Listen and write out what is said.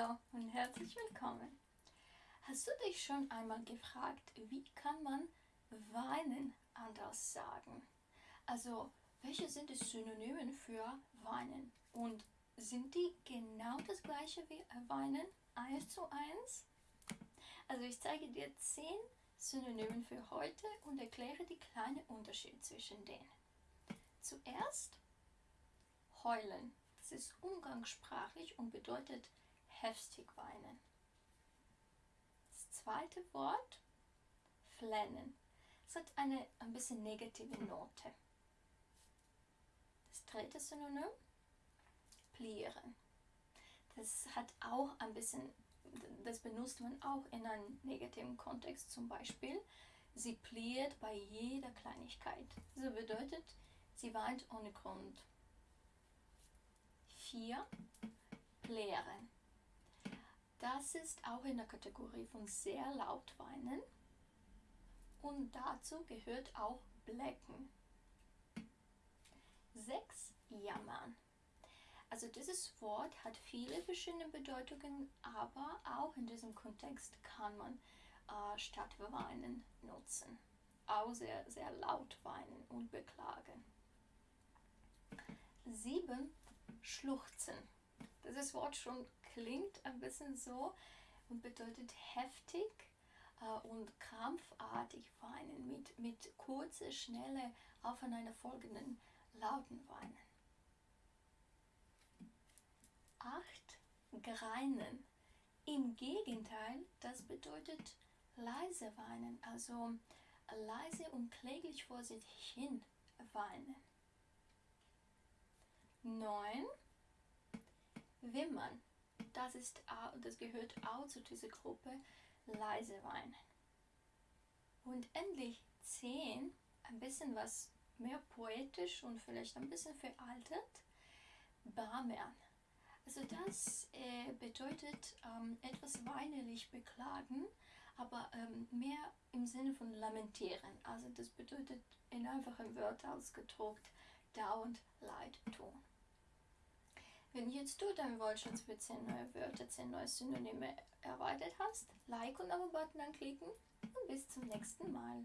Hallo und herzlich willkommen. Hast du dich schon einmal gefragt, wie kann man weinen anders sagen? Also, welche sind die Synonyme für weinen? Und sind die genau das gleiche wie weinen? Eins zu eins? Also ich zeige dir zehn Synonyme für heute und erkläre die kleinen Unterschiede zwischen denen. Zuerst heulen. Das ist umgangssprachlich und bedeutet heftig weinen. Das zweite Wort, flennen. Es hat eine ein bisschen negative Note. Das dritte Synonym, plieren. Das hat auch ein bisschen, das benutzt man auch in einem negativen Kontext. Zum Beispiel, sie pliert bei jeder Kleinigkeit. So bedeutet, sie weint ohne Grund. 4. Plären. Das ist auch in der Kategorie von sehr laut weinen. Und dazu gehört auch Blecken. 6. Jammern. Also dieses Wort hat viele verschiedene Bedeutungen, aber auch in diesem Kontext kann man äh, statt weinen nutzen. Auch sehr, sehr laut weinen und beklagen. 7. Schluchzen. Dieses Wort schon klingt ein bisschen so und bedeutet heftig äh, und krampfartig weinen mit, mit kurze, schnelle, aufeinanderfolgenden lauten Weinen. 8. Greinen. Im Gegenteil, das bedeutet leise weinen, also leise und kläglich vor sich hin weinen. 9. Wimmern. Das, ist, das gehört auch zu dieser Gruppe leise weinen. Und endlich 10. Ein bisschen was mehr poetisch und vielleicht ein bisschen veraltet. Barmern. Also das äh, bedeutet ähm, etwas weinerlich beklagen, aber ähm, mehr im Sinne von lamentieren. Also das bedeutet in einfachen Wörtern ausgedruckt dauernd Leid tun. Wenn jetzt du deinen Wortschatz für 10 neue Wörter, 10 neue Synonyme erweitert hast, Like und Abo-Button anklicken und bis zum nächsten Mal.